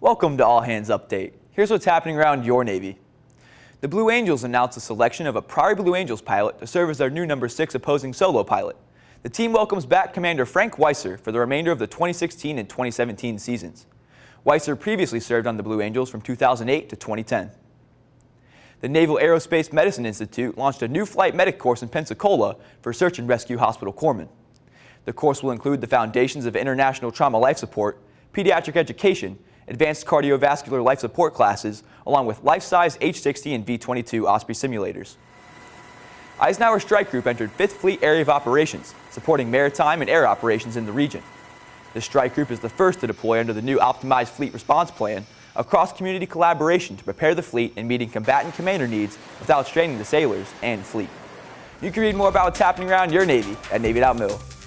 Welcome to All Hands Update. Here's what's happening around your Navy. The Blue Angels announced the selection of a Priory Blue Angels pilot to serve as their new number 6 opposing solo pilot. The team welcomes back Commander Frank Weisser for the remainder of the 2016 and 2017 seasons. Weisser previously served on the Blue Angels from 2008 to 2010. The Naval Aerospace Medicine Institute launched a new flight medic course in Pensacola for search and rescue hospital corpsmen. The course will include the foundations of international trauma life support, pediatric education, advanced cardiovascular life support classes, along with life-size H-60 and V-22 Osprey simulators. Eisenhower Strike Group entered 5th Fleet Area of Operations, supporting maritime and air operations in the region. The strike group is the first to deploy under the new Optimized Fleet Response Plan, a cross-community collaboration to prepare the fleet in meeting combatant commander needs without straining the sailors and fleet. You can read more about what's happening around your Navy at Navy.mil.